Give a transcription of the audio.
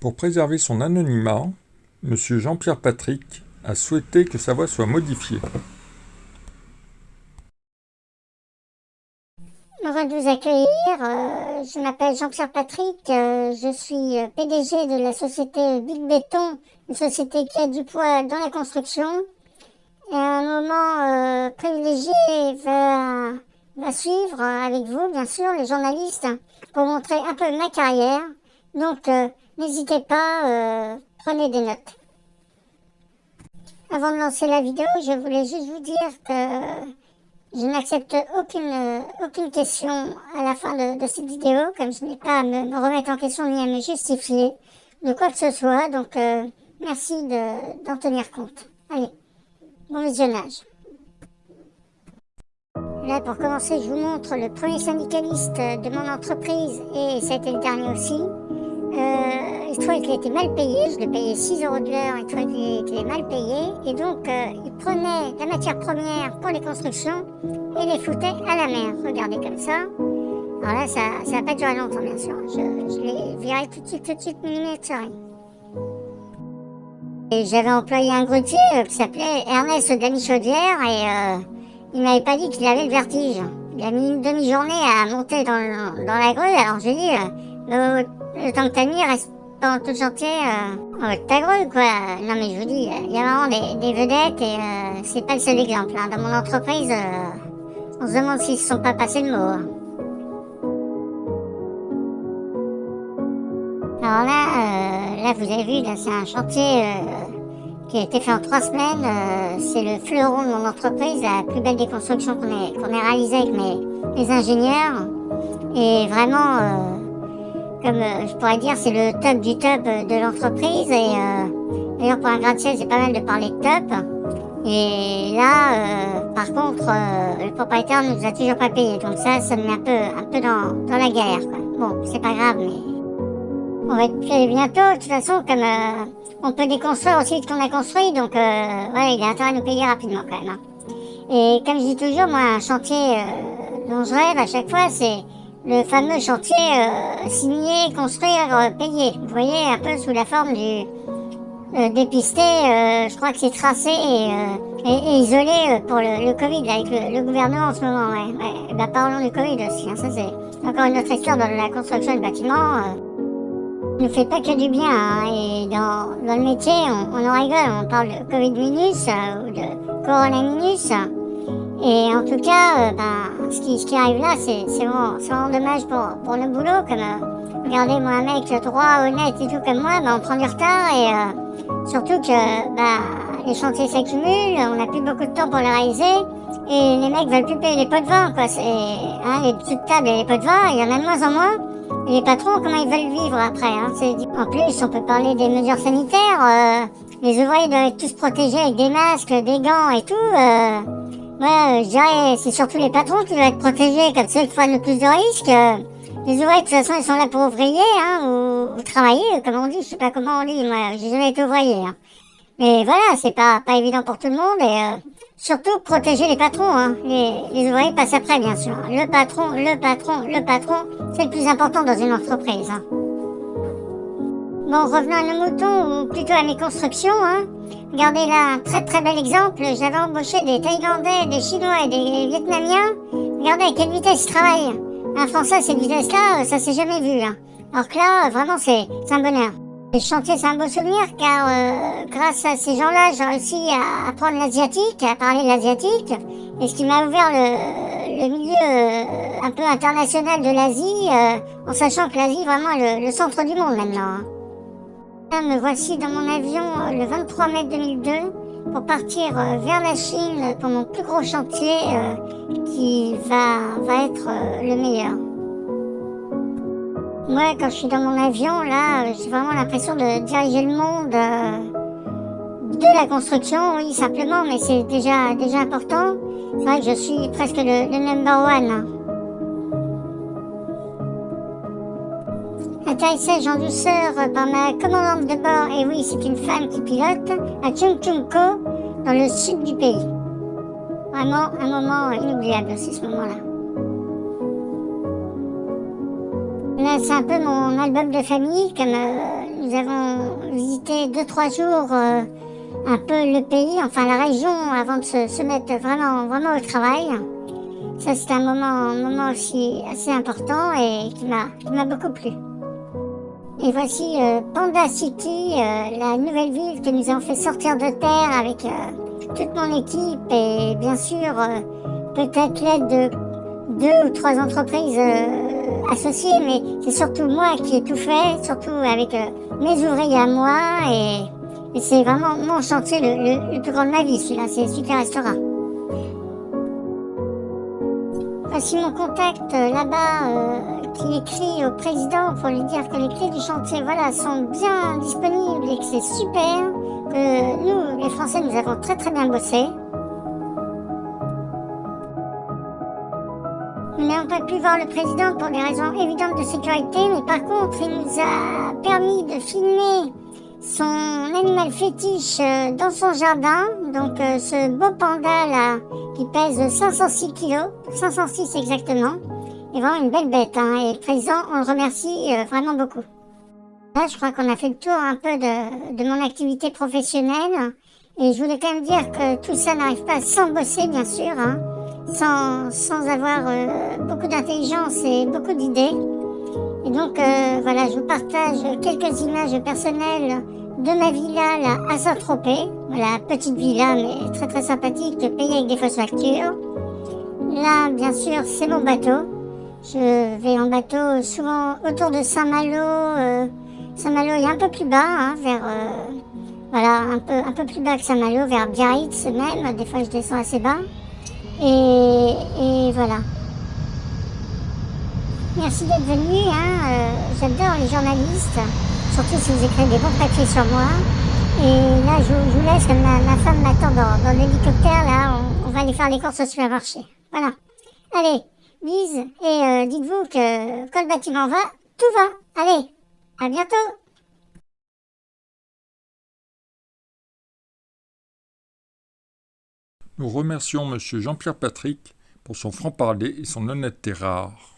Pour préserver son anonymat, M. Jean-Pierre Patrick a souhaité que sa voix soit modifiée. Heureux de vous accueillir. Euh, je m'appelle Jean-Pierre Patrick. Euh, je suis euh, PDG de la société Big Béton, une société qui a du poids dans la construction. Et un moment privilégié va, va suivre avec vous, bien sûr, les journalistes, pour montrer un peu ma carrière. Donc, n'hésitez pas, prenez des notes. Avant de lancer la vidéo, je voulais juste vous dire que je n'accepte aucune, aucune question à la fin de, cette vidéo, comme je n'ai pas à me, remettre en question ni à me justifier de quoi que ce soit. Donc, euh, merci d'en tenir compte. Allez, bon visionnage. Là, pour commencer, je vous montre le premier syndicaliste de mon entreprise, et ça a été le dernier aussi. Euh, il trouvait qu'il était mal payé, je le payais 6 euros de l'heure, il trouvait qu'il était mal payé, et donc euh, il prenait la matière première pour les constructions et les foutait à la mer. Regardez comme ça. Alors là, ça n'a pas duré longtemps, bien sûr. Je, je l'ai viré tout de suite, tout de suite, minute Et j'avais employé un grutier euh, qui s'appelait Ernest Damichaudière, et euh, il m'avait pas dit qu'il avait le vertige. Il a mis une demi-journée à monter dans, dans la grue, alors j'ai dit... Euh, le temps que t'as mis, reste pendant tout le chantier euh, en ta grue, quoi. Non, mais je vous dis, il y a vraiment des, vedettes et c'est pas le seul exemple. Hein. Dans mon entreprise, on se demande s'ils se sont pas passés le mot. Hein. Alors là, là, vous avez vu, c'est un chantier qui a été fait en trois semaines. c'est le fleuron de mon entreprise, la plus belle déconstruction qu'on ait, qu'on ait avec mes, ingénieurs. Et vraiment comme euh, je pourrais dire, c'est le top du top de l'entreprise. Et euh, d'ailleurs, pour un gratte-ciel, c'est pas mal de parler de top. Et là, euh, par contre, le propriétaire ne nous a toujours pas payé. Donc ça, ça me met un peu, un peu dans, dans la galère. Bon, c'est pas grave, mais on va être payé bientôt. De toute façon, comme on peut déconstruire aussi ce qu'on a construit, donc voilà, il a intérêt à nous payer rapidement quand même. Hein. Et comme je dis toujours, moi, un chantier dont je rêve à chaque fois, c'est le fameux chantier euh, signé, construire, euh, payer. Vous voyez, un peu sous la forme du euh, dépisté, je crois que c'est tracé et, et, isolé pour le, Covid avec le, gouvernement en ce moment. Ouais, ouais. Bah, parlons du Covid aussi, hein, ça c'est encore une autre histoire dans la construction du bâtiment. Ne fait pas que du bien, hein, et dans, dans le métier, on, on, en rigole, on parle de Covid minus ou de Corona minus. Et en tout cas, ben, ce, qui, ce qui arrive là, c'est vraiment, vraiment dommage pour, pour le boulot. Comme, euh, regardez, moi, un mec droit, honnête et tout comme moi, ben, on prend du retard et euh, surtout que ben, les chantiers s'accumulent, on n'a plus beaucoup de temps pour les réaliser et les mecs veulent plus payer les pots de vin, quoi. Hein, les petites tables et les pots de vin, il y en a de moins en moins. Les patrons, comment ils veulent vivre après hein, En plus, on peut parler des mesures sanitaires. Euh, les ouvriers doivent être tous protégés avec des masques, des gants et tout. Ouais, je dirais, c'est surtout les patrons qui doivent être protégés, comme ceux qui prennent le plus de risques. Les ouvriers, de toute façon, ils sont là pour ouvrier, hein, ou, travailler, comme on dit, je sais pas comment on dit, moi, j'ai jamais été ouvrier, hein. Mais voilà, c'est pas, pas évident pour tout le monde, et euh, surtout protéger les patrons, hein. Les, les ouvriers passent après, bien sûr. Le patron, le patron, le patron, c'est le plus important dans une entreprise, hein. Bon, revenons à nos moutons, ou plutôt à mes constructions, hein. Regardez là, un très très bel exemple. J'avais embauché des Thaïlandais, des Chinois et des Vietnamiens. Regardez à quelle vitesse ils travaillent. Un Français, cette vitesse-là, ça s'est jamais vu. Hein. Alors que là, vraiment, c'est un bonheur. Le chantier, c'est un beau souvenir car euh, grâce à ces gens-là, j'ai réussi à apprendre l'asiatique, à parler l'asiatique. Et ce qui m'a ouvert le, le milieu euh, un peu international de l'Asie, euh, en sachant que l'Asie, vraiment, est le, le, centre du monde maintenant. Hein. Me voici dans mon avion euh, le 23 mai 2002 pour partir euh, vers la Chine pour mon plus gros chantier euh, qui va, va être le meilleur. Moi, quand je suis dans mon avion, là, j'ai vraiment l'impression de diriger le monde de la construction, oui, simplement, mais c'est déjà, déjà important. C'est vrai que je suis presque le, number one. En douceur par ma commandante de bord, et oui, c'est une femme qui pilote, à Chungchungko, dans le sud du pays. vraiment un moment inoubliable aussi ce moment-là. C'est un peu mon album de famille, comme euh, nous avons visité 2-3 jours euh, un peu le pays, enfin la région, avant de se, mettre vraiment, vraiment au travail. Ça, c'est un moment, moment aussi assez important et qui m'a beaucoup plu. Et voici euh, Panda City, la nouvelle ville que nous avons fait sortir de terre avec toute mon équipe et bien sûr peut-être l'aide de deux ou trois entreprises associées, mais c'est surtout moi qui ai tout fait, surtout avec mes ouvriers à moi et, c'est vraiment mon chantier le, plus grand de ma vie, celui-là, c'est Super Restaurant. Voici mon contact là-bas qui écrit au président pour lui dire que les clés du chantier voilà, sont bien disponibles et que c'est super, que nous, les Français, nous avons très très bien bossé. Nous n'avons pas pu voir le président pour des raisons évidentes de sécurité, mais par contre, il nous a permis de filmer son animal fétiche euh, dans son jardin. Donc euh, ce beau panda là, qui pèse 506 kilos, 506 exactement est vraiment une belle bête. Hein, et le président, on le remercie euh, vraiment beaucoup. Là, je crois qu'on a fait le tour un peu de, de, mon activité professionnelle. Et je voulais quand même dire que tout ça n'arrive pas sans bosser, bien sûr, hein, sans, avoir euh, beaucoup d'intelligence et beaucoup d'idées. Et donc, euh, voilà, je vous partage quelques images personnelles de ma villa là, à Saint-Tropez. Voilà, petite villa, mais très très sympathique, payée avec des fausses factures. Là, bien sûr, c'est mon bateau. Je vais en bateau souvent autour de Saint-Malo. Euh, Saint-Malo est un peu plus bas, hein, vers... Voilà, un peu, un peu plus bas que Saint-Malo, vers Biarritz même. Des fois, je descends assez bas. Et, et voilà. Merci d'être venu. Hein, euh, J'adore les journalistes, surtout si vous écrivez des bons papiers sur moi. Et là, je, vous laisse, ma, ma femme m'attend dans, dans l'hélicoptère. Là, on, on va aller faire les courses au supermarché. Voilà. Allez, Lise, et euh, dites-vous que quand le bâtiment va, tout va. Allez, à bientôt Nous remercions M. Jean-Pierre Patrick pour son franc-parler et son honnêteté rare.